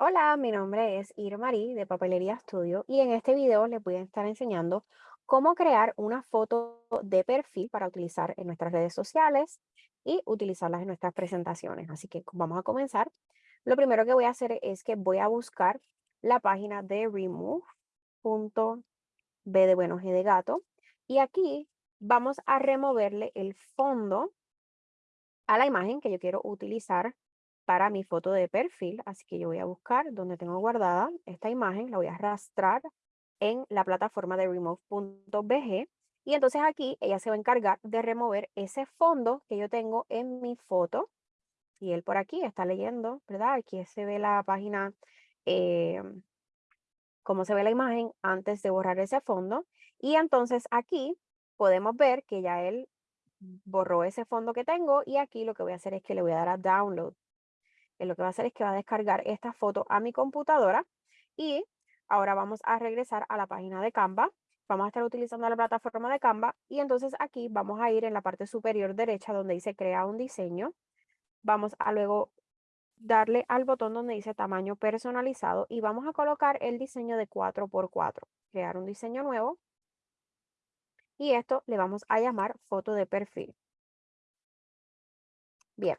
Hola, mi nombre es Irmarí de Papelería Studio y en este video les voy a estar enseñando cómo crear una foto de perfil para utilizar en nuestras redes sociales y utilizarlas en nuestras presentaciones. Así que vamos a comenzar. Lo primero que voy a hacer es que voy a buscar la página de remove.b de bueno G de gato y aquí vamos a removerle el fondo a la imagen que yo quiero utilizar para mi foto de perfil. Así que yo voy a buscar donde tengo guardada esta imagen, la voy a arrastrar en la plataforma de remove.bg y entonces aquí ella se va a encargar de remover ese fondo que yo tengo en mi foto. Y él por aquí está leyendo, ¿verdad? Aquí se ve la página, eh, cómo se ve la imagen antes de borrar ese fondo. Y entonces aquí podemos ver que ya él borró ese fondo que tengo y aquí lo que voy a hacer es que le voy a dar a download lo que va a hacer es que va a descargar esta foto a mi computadora y ahora vamos a regresar a la página de Canva. Vamos a estar utilizando la plataforma de Canva y entonces aquí vamos a ir en la parte superior derecha donde dice crea un diseño. Vamos a luego darle al botón donde dice tamaño personalizado y vamos a colocar el diseño de 4x4. Crear un diseño nuevo. Y esto le vamos a llamar foto de perfil. Bien,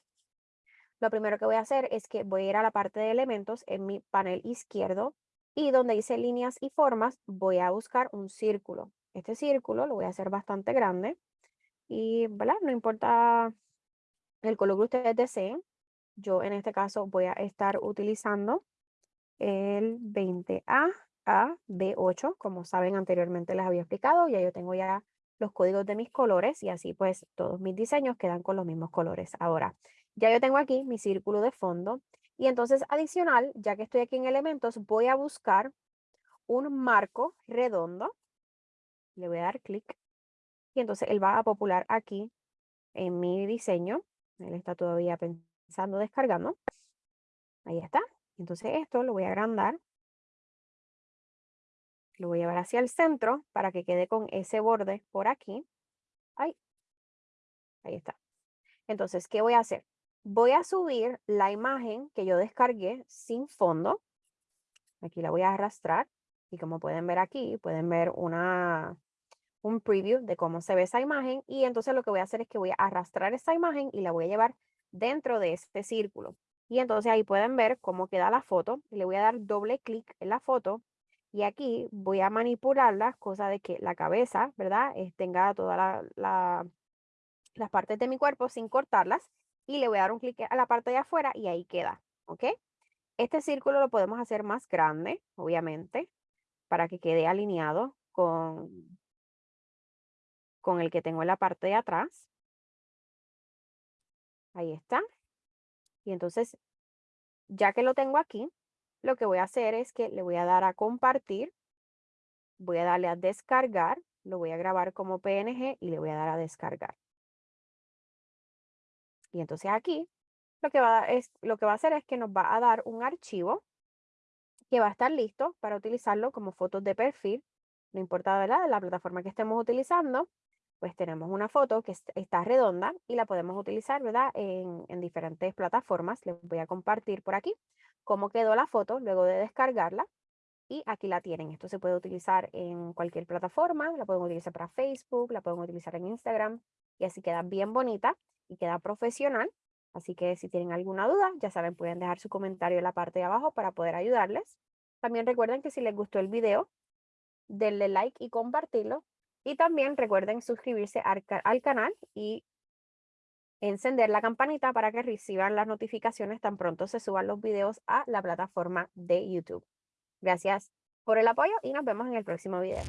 lo primero que voy a hacer es que voy a ir a la parte de elementos en mi panel izquierdo y donde dice líneas y formas voy a buscar un círculo. Este círculo lo voy a hacer bastante grande y ¿verdad? no importa el color que ustedes deseen. Yo en este caso voy a estar utilizando el 20A a B8, como saben anteriormente les había explicado, ya yo tengo ya los códigos de mis colores y así pues todos mis diseños quedan con los mismos colores. Ahora, ya yo tengo aquí mi círculo de fondo y entonces adicional, ya que estoy aquí en elementos, voy a buscar un marco redondo. Le voy a dar clic y entonces él va a popular aquí en mi diseño. Él está todavía pensando, descargando. Ahí está. Entonces esto lo voy a agrandar. Lo voy a llevar hacia el centro para que quede con ese borde por aquí. Ahí. Ahí está. Entonces, ¿qué voy a hacer? Voy a subir la imagen que yo descargué sin fondo. Aquí la voy a arrastrar y como pueden ver aquí, pueden ver una, un preview de cómo se ve esa imagen y entonces lo que voy a hacer es que voy a arrastrar esa imagen y la voy a llevar dentro de este círculo. Y entonces ahí pueden ver cómo queda la foto. Le voy a dar doble clic en la foto y aquí voy a manipularla, cosa de que la cabeza, ¿verdad? tenga todas la, las partes de mi cuerpo sin cortarlas y le voy a dar un clic a la parte de afuera y ahí queda, ¿ok? Este círculo lo podemos hacer más grande, obviamente, para que quede alineado con, con el que tengo en la parte de atrás. Ahí está. Y entonces, ya que lo tengo aquí, lo que voy a hacer es que le voy a dar a compartir, voy a darle a descargar, lo voy a grabar como PNG y le voy a dar a descargar. Y entonces aquí lo que, va a, es, lo que va a hacer es que nos va a dar un archivo que va a estar listo para utilizarlo como fotos de perfil. No importa ¿verdad? la plataforma que estemos utilizando, pues tenemos una foto que está redonda y la podemos utilizar ¿verdad? En, en diferentes plataformas. Les voy a compartir por aquí cómo quedó la foto luego de descargarla. Y aquí la tienen. Esto se puede utilizar en cualquier plataforma. La pueden utilizar para Facebook, la pueden utilizar en Instagram. Y así queda bien bonita y queda profesional. Así que si tienen alguna duda, ya saben, pueden dejar su comentario en la parte de abajo para poder ayudarles. También recuerden que si les gustó el video, denle like y compartirlo. Y también recuerden suscribirse al, al canal y encender la campanita para que reciban las notificaciones tan pronto se suban los videos a la plataforma de YouTube. Gracias por el apoyo y nos vemos en el próximo video.